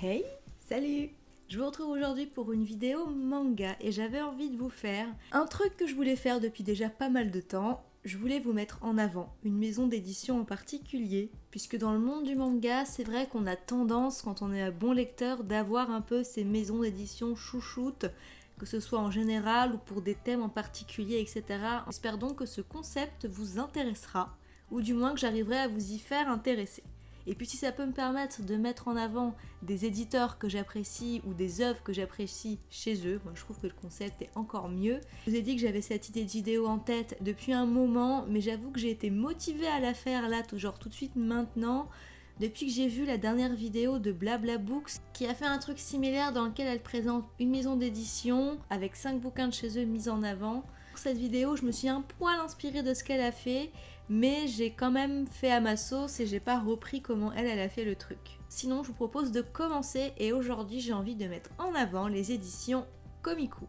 Hey, salut Je vous retrouve aujourd'hui pour une vidéo manga et j'avais envie de vous faire un truc que je voulais faire depuis déjà pas mal de temps. Je voulais vous mettre en avant une maison d'édition en particulier, puisque dans le monde du manga, c'est vrai qu'on a tendance, quand on est un bon lecteur, d'avoir un peu ces maisons d'édition chouchoutes, que ce soit en général ou pour des thèmes en particulier, etc. J'espère donc que ce concept vous intéressera, ou du moins que j'arriverai à vous y faire intéresser. Et puis si ça peut me permettre de mettre en avant des éditeurs que j'apprécie ou des œuvres que j'apprécie chez eux, moi je trouve que le concept est encore mieux. Je vous ai dit que j'avais cette idée de vidéo en tête depuis un moment, mais j'avoue que j'ai été motivée à la faire là, genre tout de suite maintenant, depuis que j'ai vu la dernière vidéo de Blabla Books qui a fait un truc similaire dans lequel elle présente une maison d'édition avec 5 bouquins de chez eux mis en avant. Pour cette vidéo, je me suis un poil inspirée de ce qu'elle a fait mais j'ai quand même fait à ma sauce et j'ai pas repris comment elle, elle a fait le truc. Sinon, je vous propose de commencer et aujourd'hui, j'ai envie de mettre en avant les éditions Komiku.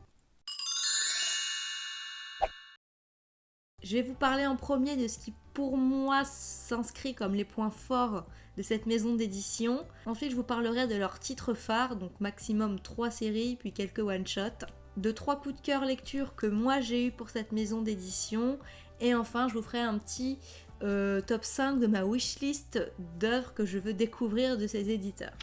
Je vais vous parler en premier de ce qui pour moi s'inscrit comme les points forts de cette maison d'édition. Ensuite, je vous parlerai de leurs titres phares, donc maximum 3 séries, puis quelques one-shots. De trois coups de cœur lecture que moi j'ai eu pour cette maison d'édition et enfin, je vous ferai un petit euh, top 5 de ma wishlist d'œuvres que je veux découvrir de ces éditeurs.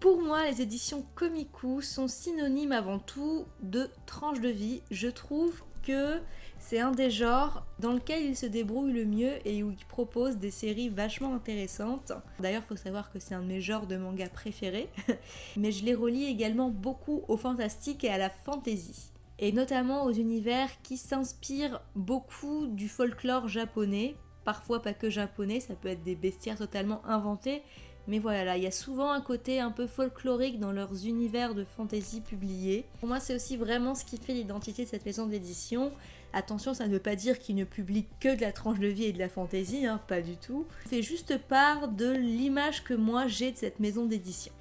Pour moi, les éditions Komiku sont synonymes avant tout de tranche de vie. Je trouve que c'est un des genres dans lequel ils se débrouillent le mieux et où ils proposent des séries vachement intéressantes. D'ailleurs, il faut savoir que c'est un de mes genres de manga préférés, mais je les relie également beaucoup au fantastique et à la fantasy et notamment aux univers qui s'inspirent beaucoup du folklore japonais, parfois pas que japonais, ça peut être des bestiaires totalement inventés, mais voilà, là, il y a souvent un côté un peu folklorique dans leurs univers de fantasy publiés. Pour moi, c'est aussi vraiment ce qui fait l'identité de cette maison d'édition. Attention, ça ne veut pas dire qu'ils ne publient que de la tranche de vie et de la fantasy, hein, pas du tout. C'est juste part de l'image que moi j'ai de cette maison d'édition.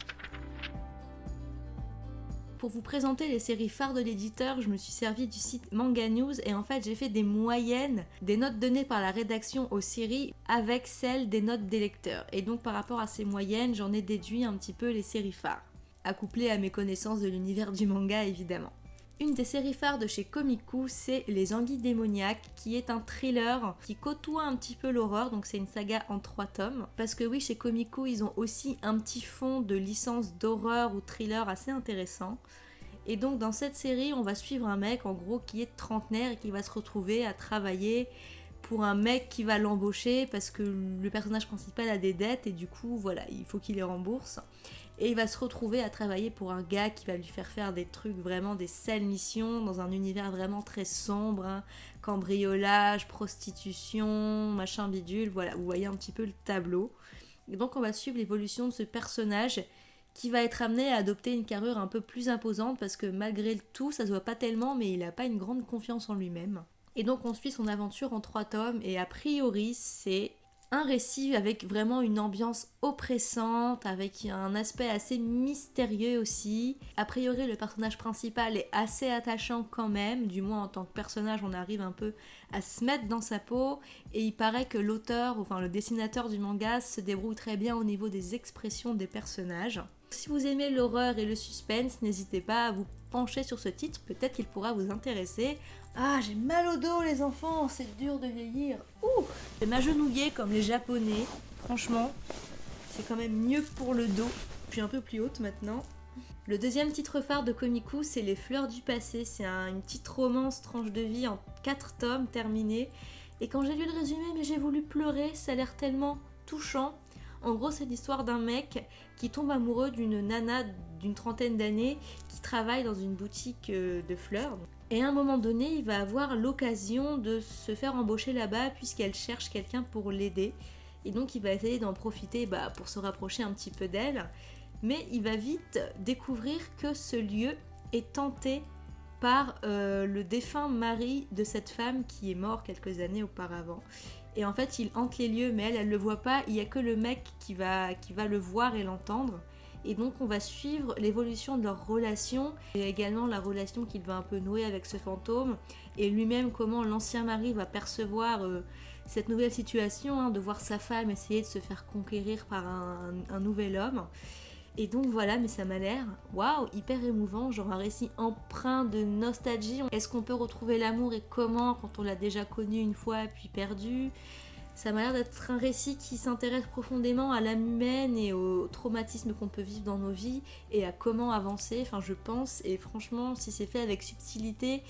Pour vous présenter les séries phares de l'éditeur, je me suis servi du site Manga News et en fait j'ai fait des moyennes des notes données par la rédaction aux séries avec celles des notes des lecteurs. Et donc par rapport à ces moyennes, j'en ai déduit un petit peu les séries phares, accouplées à mes connaissances de l'univers du manga évidemment. Une des séries phares de chez Komiku, c'est Les Anguilles démoniaques, qui est un thriller qui côtoie un petit peu l'horreur, donc c'est une saga en trois tomes. Parce que oui, chez Komiku, ils ont aussi un petit fond de licence d'horreur ou thriller assez intéressant. Et donc dans cette série, on va suivre un mec en gros qui est trentenaire et qui va se retrouver à travailler pour un mec qui va l'embaucher parce que le personnage principal a des dettes et du coup voilà, il faut qu'il les rembourse et il va se retrouver à travailler pour un gars qui va lui faire faire des trucs vraiment des sales missions dans un univers vraiment très sombre, hein. cambriolage, prostitution, machin bidule, voilà, vous voyez un petit peu le tableau. Donc on va suivre l'évolution de ce personnage qui va être amené à adopter une carrure un peu plus imposante parce que malgré tout, ça se voit pas tellement, mais il n'a pas une grande confiance en lui-même. Et donc on suit son aventure en trois tomes et a priori c'est un récit avec vraiment une ambiance oppressante, avec un aspect assez mystérieux aussi. A priori, le personnage principal est assez attachant quand même, du moins en tant que personnage, on arrive un peu à se mettre dans sa peau. Et il paraît que l'auteur, enfin le dessinateur du manga, se débrouille très bien au niveau des expressions des personnages. Si vous aimez l'horreur et le suspense, n'hésitez pas à vous pencher sur ce titre, peut-être qu'il pourra vous intéresser. Ah, j'ai mal au dos les enfants, c'est dur de vieillir. Ouh J'ai m'agenouiller comme les japonais, franchement, c'est quand même mieux pour le dos. Je suis un peu plus haute maintenant. Le deuxième titre phare de Komiku, c'est Les Fleurs du Passé. C'est une petite romance tranche de vie en 4 tomes terminée. Et quand j'ai lu le résumé, mais j'ai voulu pleurer, ça a l'air tellement touchant. En gros, c'est l'histoire d'un mec qui tombe amoureux d'une nana d'une trentaine d'années qui travaille dans une boutique euh, de fleurs. Et à un moment donné, il va avoir l'occasion de se faire embaucher là-bas puisqu'elle cherche quelqu'un pour l'aider. Et donc il va essayer d'en profiter bah, pour se rapprocher un petit peu d'elle. Mais il va vite découvrir que ce lieu est tenté par euh, le défunt mari de cette femme qui est mort quelques années auparavant. Et en fait, il hante les lieux, mais elle, elle le voit pas. Il y a que le mec qui va, qui va le voir et l'entendre. Et donc, on va suivre l'évolution de leur relation et également la relation qu'il va un peu nouer avec ce fantôme. Et lui-même, comment l'ancien mari va percevoir euh, cette nouvelle situation, hein, de voir sa femme essayer de se faire conquérir par un, nouvel homme. Et donc voilà, mais ça m'a l'air, waouh, hyper émouvant, genre un récit empreint de nostalgie. Est-ce qu'on peut retrouver l'amour et comment quand on l'a déjà connu une fois puis perdu? Ça m'a l'air d'être un récit qui s'intéresse profondément à l'âme humaine et au traumatisme qu'on peut vivre dans nos vies et à comment avancer, enfin je pense, et franchement si c'est fait avec subtilité,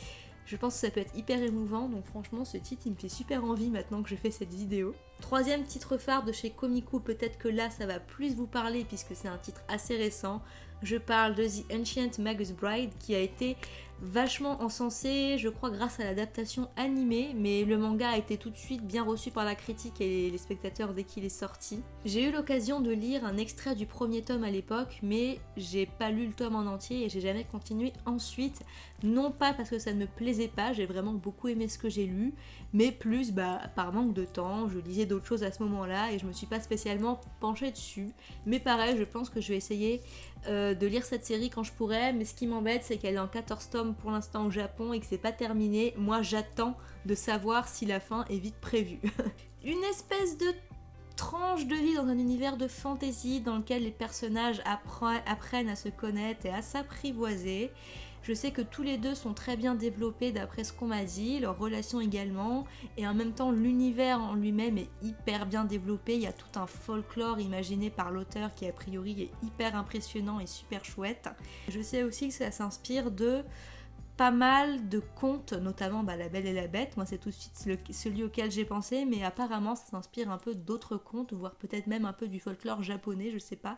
je pense que ça peut être hyper émouvant, donc franchement ce titre il me fait super envie maintenant que je fais cette vidéo. Troisième titre phare de chez Komiku, peut-être que là ça va plus vous parler puisque c'est un titre assez récent. Je parle de The Ancient Magus Bride qui a été vachement encensé, je crois grâce à l'adaptation animée, mais le manga a été tout de suite bien reçu par la critique et les spectateurs dès qu'il est sorti. J'ai eu l'occasion de lire un extrait du premier tome à l'époque, mais j'ai pas lu le tome en entier et j'ai jamais continué ensuite, non pas parce que ça ne me plaisait pas, j'ai vraiment beaucoup aimé ce que j'ai lu, mais plus bah, par manque de temps, je lisais d'autres choses à ce moment-là et je me suis pas spécialement penchée dessus, mais pareil, je pense que je vais essayer euh, de lire cette série quand je pourrai, mais ce qui m'embête c'est qu'elle est en 14 tomes pour l'instant au Japon et que c'est pas terminé. Moi j'attends de savoir si la fin est vite prévue. Une espèce de tranche de vie dans un univers de fantasy dans lequel les personnages apprennent à se connaître et à s'apprivoiser. Je sais que tous les deux sont très bien développés d'après ce qu'on m'a dit, leur relation également, et en même temps l'univers en lui-même est hyper bien développé, il y a tout un folklore imaginé par l'auteur qui a priori est hyper impressionnant et super chouette. Je sais aussi que ça s'inspire de pas mal de contes, notamment bah, La Belle et la Bête, moi c'est tout de suite celui auquel j'ai pensé, mais apparemment ça s'inspire un peu d'autres contes, voire peut-être même un peu du folklore japonais, je sais pas.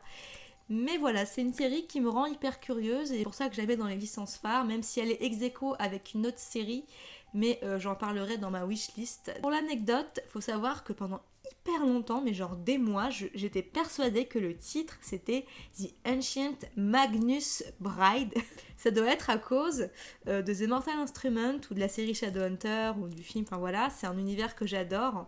Mais voilà, c'est une série qui me rend hyper curieuse et c'est pour ça que j'avais dans les licences phares, même si elle est ex aequo avec une autre série, mais euh, j'en parlerai dans ma wishlist. Pour l'anecdote, faut savoir que pendant hyper longtemps, mais genre des mois, j'étais persuadée que le titre c'était The Ancient Magnus Bride. Ça doit être à cause euh, de The Mortal Instrument ou de la série Shadowhunter ou du film, enfin voilà, c'est un univers que j'adore.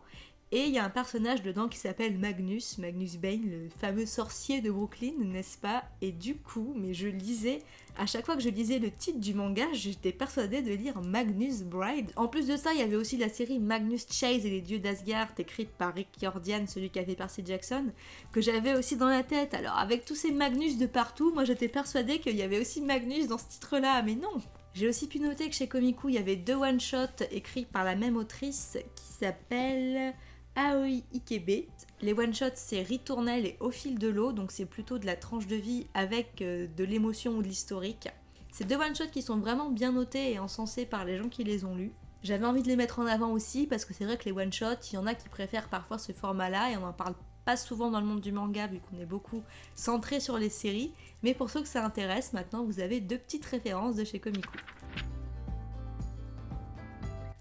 Et il y a un personnage dedans qui s'appelle Magnus, Magnus Bane, le fameux sorcier de Brooklyn, n'est-ce pas? Et du coup, mais je lisais, à chaque fois que je lisais le titre du manga, j'étais persuadée de lire Magnus Bride. En plus de ça, il y avait aussi la série Magnus Chase et les dieux d'Asgard, écrite par Rick Jordan, celui qui a fait Percy Jackson, que j'avais aussi dans la tête. Alors avec tous ces Magnus de partout, moi j'étais persuadée qu'il y avait aussi Magnus dans ce titre-là, mais non j'ai aussi pu noter que chez Komiku, il y avait deux one-shots écrits par la même autrice qui s'appelle Aoi Ikebe. Les one-shots, c'est ritournel et au fil de l'eau, donc c'est plutôt de la tranche de vie avec euh, de l'émotion ou de l'historique. C'est deux one-shots qui sont vraiment bien notés et encensés par les gens qui les ont lus. J'avais envie de les mettre en avant aussi parce que c'est vrai que les one-shots, il y en a qui préfèrent parfois ce format-là et on n'en parle pas souvent dans le monde du manga vu qu'on est beaucoup centré sur les séries. Mais pour ceux que ça intéresse, maintenant vous avez deux petites références de chez Komiku.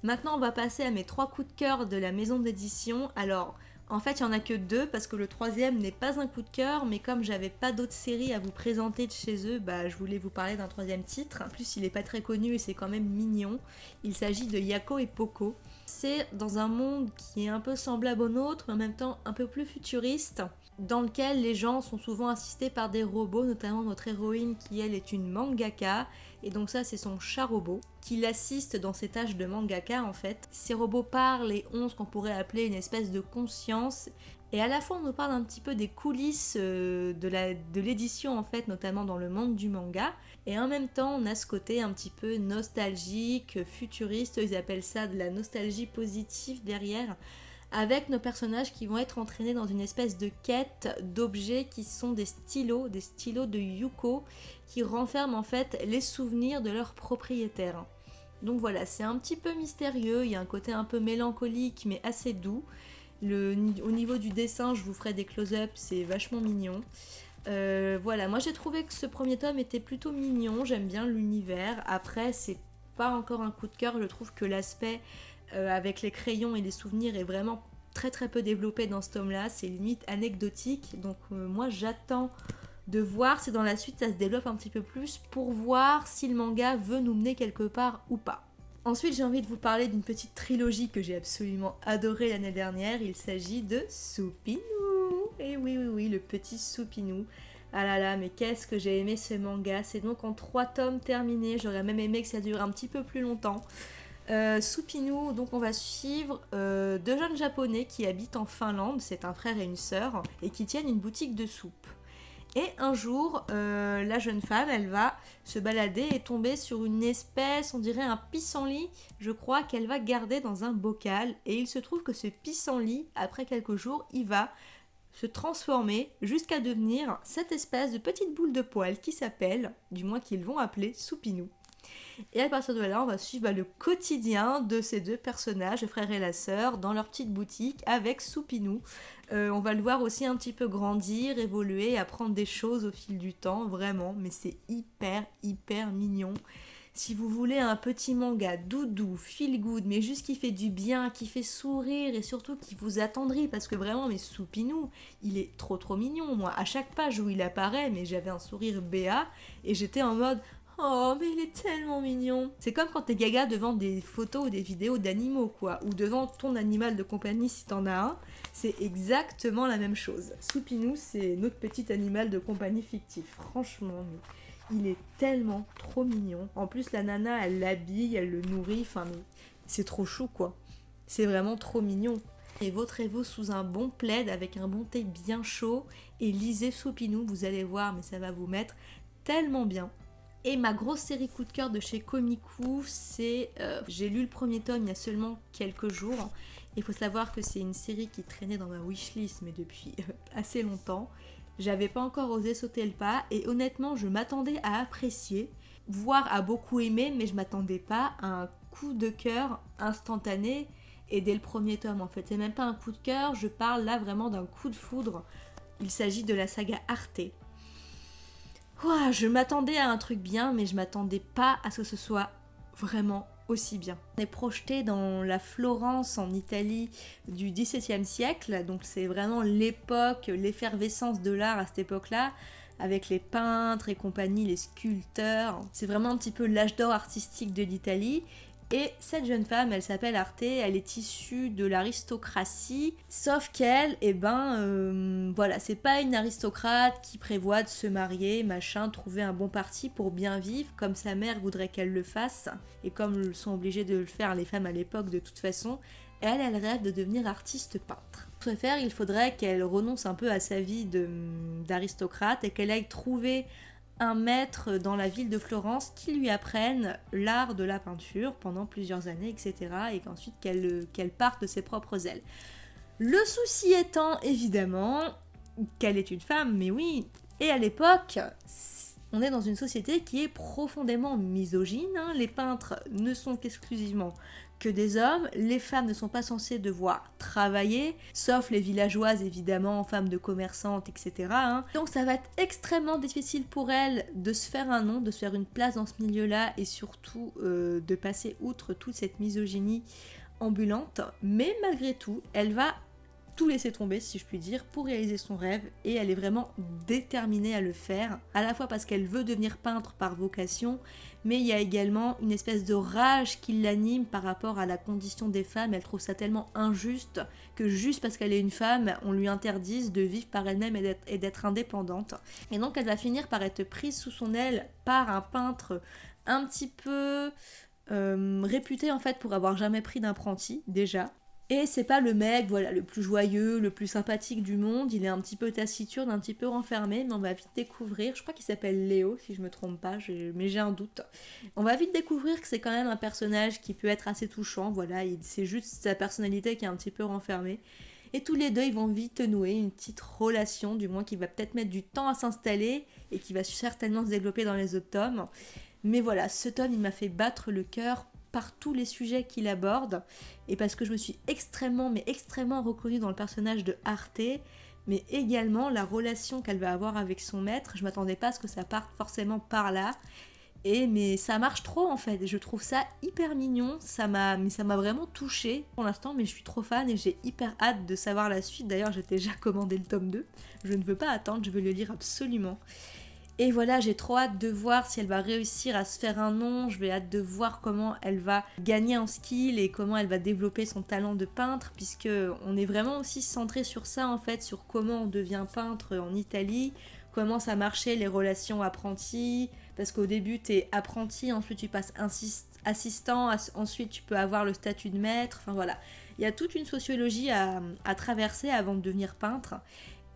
Maintenant, on va passer à mes trois coups de cœur de la maison d'édition. Alors, en fait, il n'y en a que deux parce que le troisième n'est pas un coup de cœur, mais comme j'avais pas d'autres séries à vous présenter de chez eux, bah, je voulais vous parler d'un troisième titre. En plus, il n'est pas très connu et c'est quand même mignon. Il s'agit de Yako et Poco. C'est dans un monde qui est un peu semblable au nôtre, mais en même temps un peu plus futuriste dans lequel les gens sont souvent assistés par des robots, notamment notre héroïne qui elle est une mangaka, et donc ça c'est son chat robot, qui l'assiste dans ses tâches de mangaka en fait. Ces robots parlent et ont ce qu'on pourrait appeler une espèce de conscience, et à la fois on nous parle un petit peu des coulisses euh, de l'édition en fait, notamment dans le monde du manga, et en même temps on a ce côté un petit peu nostalgique, futuriste, ils appellent ça de la nostalgie positive derrière, avec nos personnages qui vont être entraînés dans une espèce de quête d'objets qui sont des stylos, des stylos de Yuko, qui renferment en fait les souvenirs de leurs propriétaires. Donc voilà, c'est un petit peu mystérieux, il y a un côté un peu mélancolique mais assez doux. Au niveau du dessin, je vous ferai des close-ups, c'est vachement mignon. Euh, voilà, moi j'ai trouvé que ce premier tome était plutôt mignon, j'aime bien l'univers. Après, c'est pas encore un coup de cœur, je trouve que l'aspect avec les crayons et les souvenirs est vraiment très très peu développé dans ce tome-là. C'est limite anecdotique. Donc euh, moi j'attends de voir si dans la suite ça se développe un petit peu plus pour voir si le manga veut nous mener quelque part ou pas. Ensuite, j'ai envie de vous parler d'une petite trilogie que j'ai absolument adorée l'année dernière. Il s'agit de Soupinou. Et oui, oui, oui, le petit Soupinou. Ah là là, mais qu'est-ce que j'ai aimé ce manga. C'est donc en trois tomes terminés. J'aurais même aimé que ça dure un petit peu plus longtemps. Euh, Supinu, donc on va suivre euh, deux jeunes japonais qui habitent en Finlande, c'est un frère et une sœur, et qui tiennent une boutique de soupe. Et un jour, euh, la jeune femme, elle va se balader et tomber sur une espèce, on dirait un pissenlit, je crois, qu'elle va garder dans un bocal. Et il se trouve que ce pissenlit, après quelques jours, il va se transformer jusqu'à devenir cette espèce de petite boule de poils qui s'appelle, du moins qu'ils vont appeler Soupinou. Et à partir de là, on va suivre bah, le quotidien de ces deux personnages, le frère et la sœur, dans leur petite boutique avec Soupinou. Euh, on va le voir aussi un petit peu grandir, évoluer, apprendre des choses au fil du temps, vraiment. Mais c'est hyper, hyper mignon. Si vous voulez un petit manga doudou, feel good, mais juste qui fait du bien, qui fait sourire et surtout qui vous attendrit, parce que vraiment, mais Soupinou, il est trop trop mignon. Moi, à chaque page où il apparaît, mais j'avais un sourire béat et j'étais en mode Oh, mais il est tellement mignon. C'est comme quand t'es gaga devant des photos ou des vidéos d'animaux, quoi, ou devant ton animal de compagnie si t'en as un. C'est exactement la même chose. Soupinou, c'est notre petit animal de compagnie fictif. Franchement, il est tellement trop mignon. En plus, la nana, elle l'habille, elle le nourrit. Enfin, c'est trop chou, quoi. C'est vraiment trop mignon. Et vautrez-vous sous un bon plaid avec un bon thé bien chaud et lisez Soupinou, vous allez voir, mais ça va vous mettre tellement bien. Et ma grosse série coup de cœur de chez Komiku, c'est. Euh, j'ai lu le premier tome il y a seulement quelques jours. Il faut savoir que c'est une série qui traînait dans ma wishlist, mais depuis euh, assez longtemps. J'avais pas encore osé sauter le pas, et honnêtement, je m'attendais à apprécier, voire à beaucoup aimer, mais je m'attendais pas à un coup de cœur instantané et dès le premier tome en fait. C'est même pas un coup de cœur, je parle là vraiment d'un coup de foudre. Il s'agit de la saga Arte je m'attendais à un truc bien, mais je m'attendais pas à ce que ce soit vraiment aussi bien. On est projeté dans la Florence en Italie du XVIIe siècle, donc c'est vraiment l'époque, l'effervescence de l'art à cette époque-là, avec les peintres et compagnie, les sculpteurs. C'est vraiment un petit peu l'âge d'or artistique de l'Italie. Et cette jeune femme, elle s'appelle Arte, elle est issue de l'aristocratie, sauf qu'elle, eh ben, euh, voilà, c'est pas une aristocrate qui prévoit de se marier, machin, trouver un bon parti pour bien vivre, comme sa mère voudrait qu'elle le fasse, et comme sont obligées de le faire les femmes à l'époque de toute façon. Elle, elle rêve de devenir artiste peintre. Pour ce faire, il faudrait qu'elle renonce un peu à sa vie d'aristocrate et qu'elle aille trouver maître dans la ville de Florence qui lui apprenne l'art de la peinture pendant plusieurs années, etc. Et qu'ensuite qu'elle qu'elle parte de ses propres ailes. Le souci étant évidemment qu'elle est une femme, mais oui, et à l'époque, on est dans une société qui est profondément misogyne. Hein. Les peintres ne sont qu'exclusivement que des hommes. Les femmes ne sont pas censées devoir travailler, sauf les villageoises évidemment, femmes de commerçantes, etc. Hein. Donc ça va être extrêmement difficile pour elles de se faire un nom, de se faire une place dans ce milieu-là et surtout euh, de passer outre toute cette misogynie ambulante. Mais malgré tout, elle va tout laisser tomber, si je puis dire, pour réaliser son rêve et elle est vraiment déterminée à le faire, à la fois parce qu'elle veut devenir peintre par vocation, mais il y a également une espèce de rage qui l'anime par rapport à la condition des femmes. Elle trouve ça tellement injuste que juste parce qu'elle est une femme, on lui interdise de vivre par elle-même et d'être indépendante. Et donc elle va finir par être prise sous son aile par un peintre un petit peu euh, réputé en fait pour avoir jamais pris d'apprenti déjà et c'est pas le mec, voilà, le plus joyeux, le plus sympathique du monde. Il est un petit peu taciturne, un petit peu renfermé, mais on va vite découvrir. Je crois qu'il s'appelle Léo, si je me trompe pas, mais j'ai un doute. On va vite découvrir que c'est quand même un personnage qui peut être assez touchant. Voilà, c'est juste sa personnalité qui est un petit peu renfermée. Et tous les deux, ils vont vite nouer une petite relation, du moins qui va peut-être mettre du temps à s'installer et qui va certainement se développer dans les autres tomes. Mais voilà, ce tome, il m'a fait battre le cœur par tous les sujets qu'il aborde et parce que je me suis extrêmement mais extrêmement reconnue dans le personnage de Arte mais également la relation qu'elle va avoir avec son maître. Je m'attendais pas à ce que ça parte forcément par là. Et mais ça marche trop en fait, je trouve ça hyper mignon, ça m'a ça m'a vraiment touché pour l'instant mais je suis trop fan et j'ai hyper hâte de savoir la suite. D'ailleurs, j'ai déjà commandé le tome 2. Je ne veux pas attendre, je veux le lire absolument. Et voilà, j'ai trop hâte de voir si elle va réussir à se faire un nom. Je vais hâte de voir comment elle va gagner en skill et comment elle va développer son talent de peintre, puisque on est vraiment aussi centré sur ça en fait, sur comment on devient peintre en Italie, comment ça marchait les relations apprentis, parce qu'au début tu es apprenti, ensuite tu passes assistant, ensuite tu peux avoir le statut de maître, enfin voilà. Il y a toute une sociologie à, traverser avant de devenir peintre.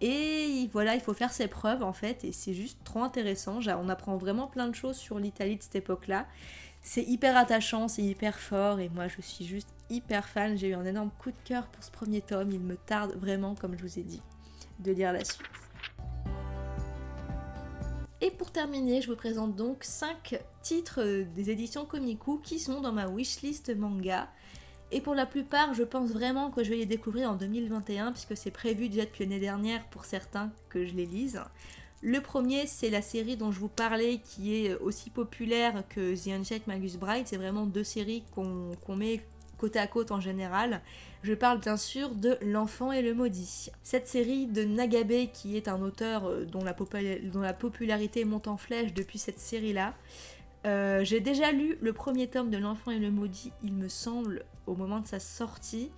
Et voilà, il faut faire ses preuves en fait, et c'est juste trop intéressant. On apprend vraiment plein de choses sur l'Italie de cette époque-là. C'est hyper attachant, c'est hyper fort, et moi je suis juste hyper fan. J'ai eu un énorme coup de cœur pour ce premier tome. Il me tarde vraiment, comme je vous ai dit, de lire la suite. Et pour terminer, je vous présente donc 5 titres des éditions Komiku qui sont dans ma wishlist manga. Et pour la plupart, je pense vraiment que je vais les découvrir en 2021 puisque c'est prévu déjà depuis l'année dernière pour certains que je les lise. Le premier, c'est la série dont je vous parlais qui est aussi populaire que The Unchecked Magus Bride. C'est vraiment deux séries qu'on met côte à côte en général. Je parle bien sûr de L'Enfant et le Maudit. Cette série de Nagabe, qui est un auteur euh, dont la, dont la popularité monte en flèche depuis cette série-là, euh, j'ai déjà lu le premier tome de L'Enfant et le Maudit, il me semble, au moment de sa sortie.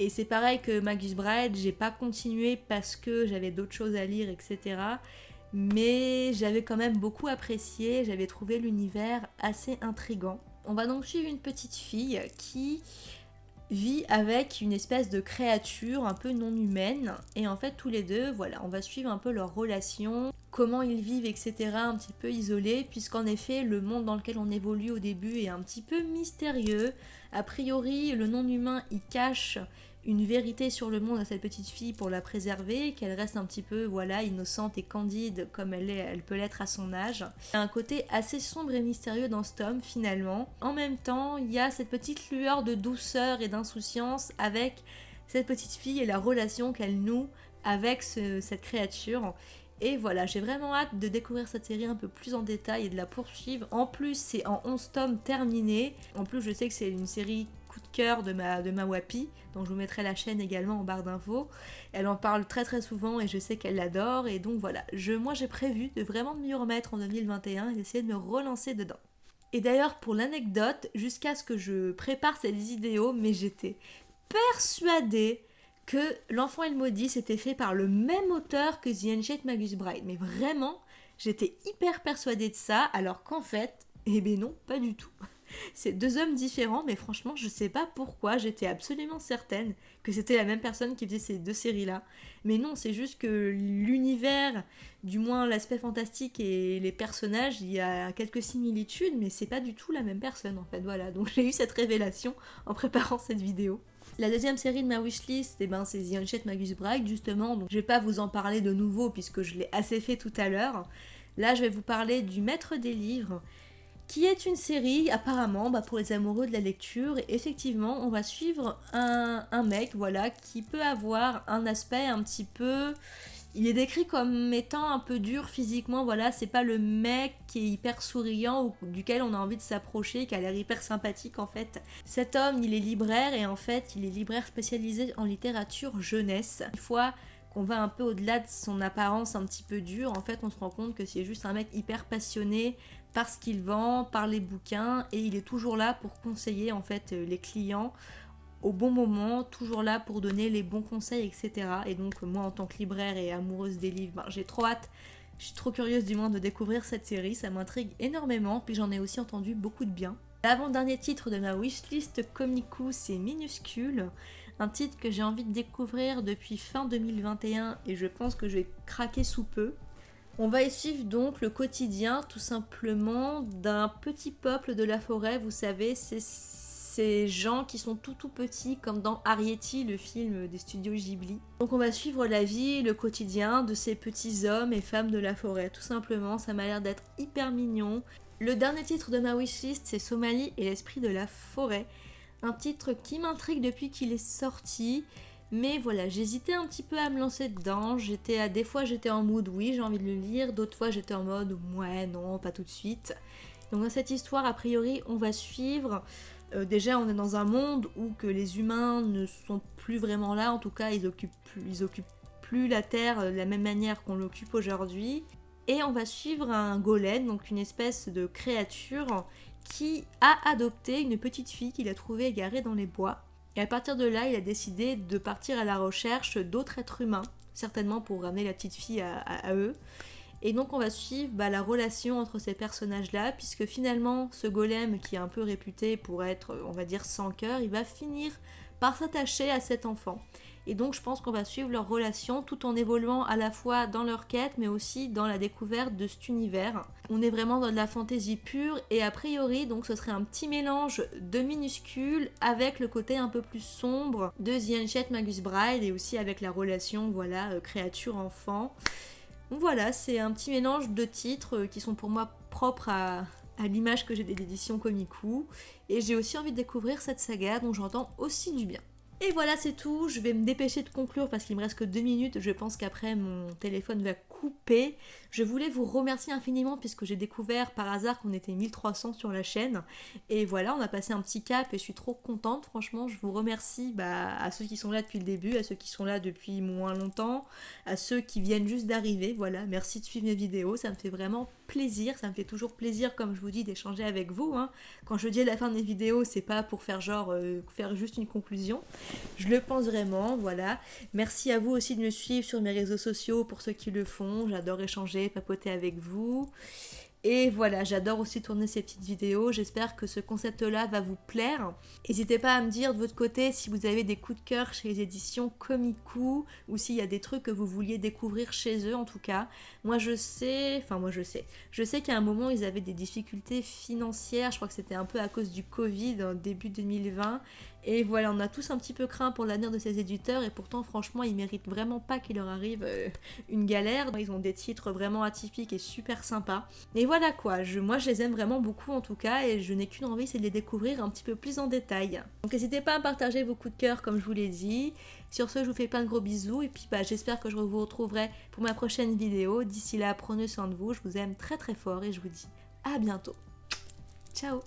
Et c'est pareil que Magus Bride, j'ai pas continué parce que j'avais d'autres choses à lire, etc. Mais j'avais quand même beaucoup apprécié, j'avais trouvé l'univers assez intrigant. On va donc suivre une petite fille qui vit avec une espèce de créature un peu non humaine. Et en fait tous les deux voilà on va suivre un peu leur relation comment ils vivent etc un petit peu isolés puisqu'en effet le monde dans lequel on évolue au début est un petit peu mystérieux. A priori le non humain il cache une vérité sur le monde à cette petite fille pour la préserver, qu'elle reste un petit peu voilà innocente et candide comme elle, est, elle peut l'être à son âge. Il y a un côté assez sombre et mystérieux dans ce tome finalement. En même temps, il y a cette petite lueur de douceur et d'insouciance avec cette petite fille et la relation qu'elle noue avec cette créature. Et voilà, j'ai vraiment hâte de découvrir cette série un peu plus en détail et de la poursuivre. En plus, c'est en 11 tomes terminés. En plus, je sais que c'est une série de cœur de ma, de ma Wapi, donc je vous mettrai la chaîne également en barre d'infos. Elle en parle très très souvent et je sais qu'elle l'adore et donc voilà, je, moi j'ai prévu de vraiment m'y remettre en 2021 et d'essayer de me relancer dedans. Et d'ailleurs pour l'anecdote, jusqu'à ce que je prépare cette vidéo, mais j'étais persuadée que L'Enfant et le Maudit c'était fait par le même auteur que The Ancient Magus Bride. Mais vraiment, j'étais hyper persuadée de ça, alors qu'en fait, eh ben non, pas du tout. C'est deux hommes différents, mais franchement, je sais pas pourquoi, j'étais absolument certaine que c'était la même personne qui faisait ces deux séries-là. Mais non, c'est juste que l'univers, du moins l'aspect fantastique et les personnages, il y a quelques similitudes, mais c'est pas du tout la même personne en fait. Voilà, donc j'ai eu cette révélation en préparant cette vidéo. La deuxième série de ma wishlist, eh ben, c'est The Unchained Magus Bride, justement, donc je vais pas vous en parler de nouveau puisque je l'ai assez fait tout à l'heure. Là, je vais vous parler du Maître des Livres, qui est une série apparemment bah, pour les amoureux de la lecture. Et effectivement, on va suivre un, mec, voilà, qui peut avoir un aspect un petit peu... Il est décrit comme étant un peu dur physiquement, voilà, c'est pas le mec qui est hyper souriant ou duquel on a envie de s'approcher, qui a l'air hyper sympathique en fait. Cet homme, il est libraire et en fait, il est libraire spécialisé en littérature jeunesse. Une fois qu'on va un peu au-delà de son apparence un petit peu dure, en fait, on se rend compte que c'est juste un mec hyper passionné, par ce qu'il vend, par les bouquins, et il est toujours là pour conseiller en fait euh, les clients au bon moment, toujours là pour donner les bons conseils, etc. Et donc moi en tant que libraire et amoureuse des livres, ben, j'ai trop hâte, je suis trop curieuse du moins de découvrir cette série, ça m'intrigue énormément, puis j'en ai aussi entendu beaucoup de bien. L'avant-dernier titre de ma wishlist Komiku, c'est Minuscule, un titre que j'ai envie de découvrir depuis fin 2021 et je pense que je vais craquer sous peu. On va y suivre donc le quotidien tout simplement d'un petit peuple de la forêt, vous savez, c'est ces gens qui sont tout tout petits comme dans Arietti, le film des studios Ghibli. Donc on va suivre la vie, le quotidien de ces petits hommes et femmes de la forêt, tout simplement, ça m'a l'air d'être hyper mignon. Le dernier titre de ma wishlist c'est Somalie et l'esprit de la forêt, un titre qui m'intrigue depuis qu'il est sorti. Mais voilà, j'hésitais un petit peu à me lancer dedans. J'étais à des fois j'étais en mood oui, j'ai envie de le lire, d'autres fois j'étais en mode ouais, non, pas tout de suite. Donc dans cette histoire, a priori, on va suivre euh, déjà on est dans un monde où que les humains ne sont plus vraiment là, en tout cas ils occupent ils occupent plus la Terre de la même manière qu'on l'occupe aujourd'hui. Et on va suivre un golem, donc une espèce de créature qui a adopté une petite fille qu'il a trouvée égarée dans les bois. Et à partir de là, il a décidé de partir à la recherche d'autres êtres humains, certainement pour ramener la petite fille à, eux. Et donc on va suivre bah, la relation entre ces personnages-là, puisque finalement ce golem qui est un peu réputé pour être, on va dire, sans cœur, il va finir par s'attacher à cet enfant. Et donc je pense qu'on va suivre leur relation tout en évoluant à la fois dans leur quête mais aussi dans la découverte de cet univers. On est vraiment dans de la fantaisie pure et a priori donc ce serait un petit mélange de minuscules avec le côté un peu plus sombre de The Magus Bride et aussi avec la relation voilà euh, créature-enfant. Voilà, c'est un petit mélange de titres euh, qui sont pour moi propres à, à l'image que j'ai des éditions Komiku. Et j'ai aussi envie de découvrir cette saga dont j'entends aussi du bien. Et voilà, c'est tout. Je vais me dépêcher de conclure parce qu'il me reste que deux minutes. Je pense qu'après mon téléphone va couper. Je voulais vous remercier infiniment puisque j'ai découvert par hasard qu'on était 1300 sur la chaîne. Et voilà, on a passé un petit cap et je suis trop contente. Franchement, je vous remercie bah, à ceux qui sont là depuis le début, à ceux qui sont là depuis moins longtemps, à ceux qui viennent juste d'arriver. Voilà, merci de suivre mes vidéos. Ça me fait vraiment plaisir. Ça me fait toujours plaisir, comme je vous dis, d'échanger avec vous. Hein. Quand je dis la fin de mes vidéos, c'est pas pour faire genre, euh, faire juste une conclusion. Je le pense vraiment, voilà. Merci à vous aussi de me suivre sur mes réseaux sociaux pour ceux qui le font. J'adore échanger, papoter avec vous. Et voilà, j'adore aussi tourner ces petites vidéos. J'espère que ce concept-là va vous plaire. N'hésitez pas à me dire de votre côté si vous avez des coups de cœur chez les éditions Komiku ou s'il y a des trucs que vous vouliez découvrir chez eux en tout cas. Moi je sais, enfin moi je sais, je sais qu'à un moment ils avaient des difficultés financières. Je crois que c'était un peu à cause du Covid en début 2020 et voilà, on a tous un petit peu craint pour l'avenir de ces éditeurs et pourtant franchement ils méritent vraiment pas qu'il leur arrive euh, une galère. Ils ont des titres vraiment atypiques et super sympas. Et voilà quoi, je, moi je les aime vraiment beaucoup en tout cas et je n'ai qu'une envie c'est de les découvrir un petit peu plus en détail. Donc n'hésitez pas à partager vos coups de cœur comme je vous l'ai dit. Sur ce je vous fais plein de gros bisous et puis bah, j'espère que je vous retrouverai pour ma prochaine vidéo. D'ici là prenez soin de vous, je vous aime très très fort et je vous dis à bientôt. Ciao